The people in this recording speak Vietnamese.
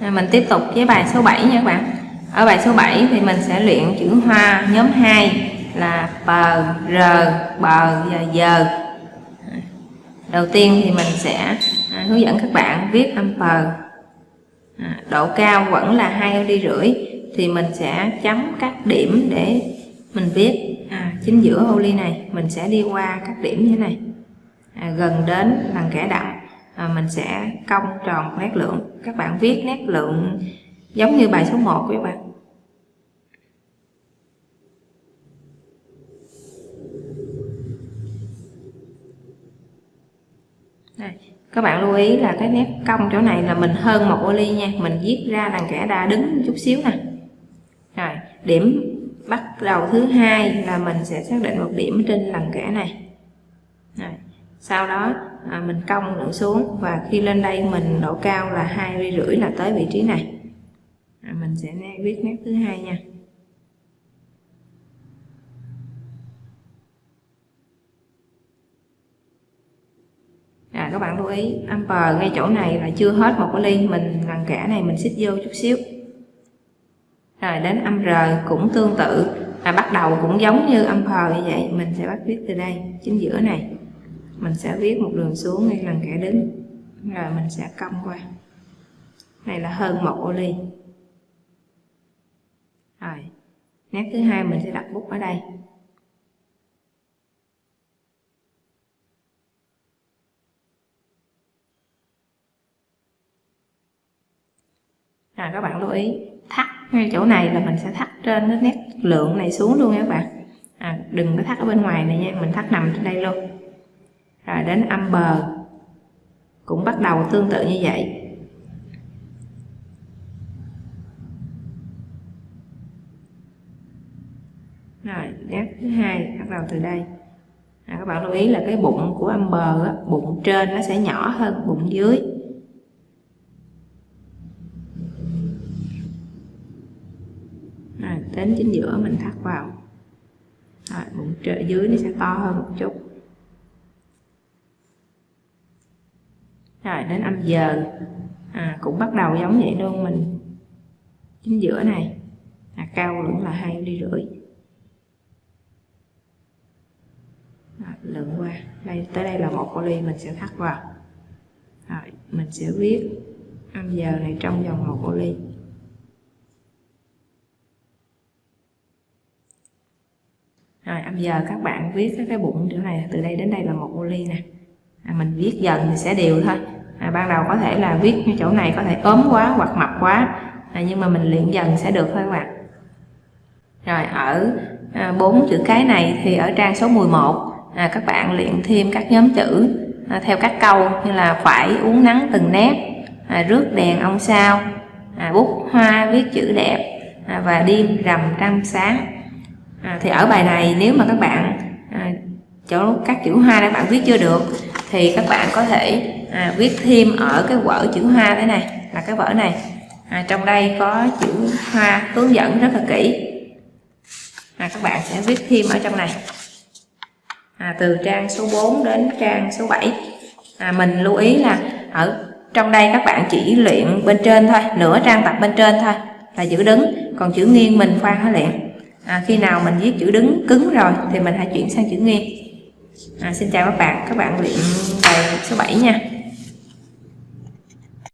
mình tiếp tục với bài số 7 nha các bạn. Ở bài số 7 thì mình sẽ luyện chữ hoa nhóm 2 là bờ r bờ và giờ đầu tiên thì mình sẽ à, hướng dẫn các bạn viết âm bờ à, độ cao vẫn là hai ly rưỡi thì mình sẽ chấm các điểm để mình viết. À, chính giữa ô ly này mình sẽ đi qua các điểm như thế này. À, gần đến bằng kẻ đậm à, mình sẽ cong tròn nét lượng. Các bạn viết nét lượng giống như bài số 1 của các bạn. Đây, các bạn lưu ý là cái nét cong chỗ này là mình hơn một ô ly nha. Mình viết ra đằng kẻ đa đứng chút xíu nè. Rồi điểm bắt đầu thứ hai là mình sẽ xác định một điểm trên lần kẻ này. Rồi sau đó à, mình cong lượng xuống và khi lên đây mình độ cao là hai ly rưỡi là tới vị trí này. À, mình sẽ viết nét thứ hai nha. À, các bạn lưu ý âm bờ ngay chỗ này là chưa hết một cái ly. Mình lần kẻ này mình xích vô chút xíu. Rồi đến âm r cũng tương tự. À, bắt đầu cũng giống như âm phờ như vậy. Mình sẽ bắt viết từ đây chính giữa này mình sẽ viết một đường xuống ngay lần kẻ đứng rồi mình sẽ cong qua. Này là hơn một ô ly. Rồi nét thứ hai mình sẽ đặt bút ở đây. À, các bạn lưu ý thắt ngay chỗ này là mình sẽ thắt trên cái nét lượng này xuống luôn nha các bạn. À, đừng có thắt ở bên ngoài này nha mình thắt nằm trên đây luôn rồi đến âm bờ cũng bắt đầu tương tự như vậy. Rồi nét thứ hai bắt đầu từ đây. À, các bạn lưu ý là cái bụng của âm bờ á, bụng trên nó sẽ nhỏ hơn bụng dưới. Rồi, đến chính giữa mình thắt vào. Rồi, bụng trên dưới nó sẽ to hơn một chút. Rồi đến âm giờ. à, cũng bắt đầu giống vậy luôn mình chính giữa này. À, cao lượng là hai ly rưỡi. Rồi, lượng qua. Đây tới đây là một ly mình sẽ thắt vào. Rồi mình sẽ viết âm giờ này trong vòng một ly rồi âm giờ các bạn viết cái, cái bụng chỗ này. Từ đây đến đây là một ô ly nè. À, mình viết dần thì sẽ đều thôi à, ban đầu có thể là viết chỗ này có thể ốm quá hoặc mập quá. À, nhưng mà mình luyện dần sẽ được thôi các bạn rồi ở à, bốn à, chữ cái này thì ở trang số 11 à, các bạn luyện thêm các nhóm chữ à, theo các câu như là phải uống nắng từng nét à, rước đèn ông sao à, bút hoa viết chữ đẹp à, và đêm rằm trăng sáng. À, thì ở bài này nếu mà các bạn à, chỗ các chữ hoa các bạn viết chưa được thì các bạn có thể à, viết thêm ở cái vở chữ hoa thế này là cái vở này. À, trong đây có chữ hoa hướng dẫn rất là kỹ. À, các bạn sẽ viết thêm ở trong này. À, từ trang số 4 đến trang số 7 à, mình lưu ý là ở trong đây các bạn chỉ luyện bên trên thôi nửa trang tập bên trên thôi là chữ đứng. Còn chữ nghiêng mình khoan hả luyện? À, khi nào mình viết chữ đứng cứng rồi thì mình hãy chuyển sang chữ nghiêng. À, xin chào các bạn các bạn luyện bài số 7 nha.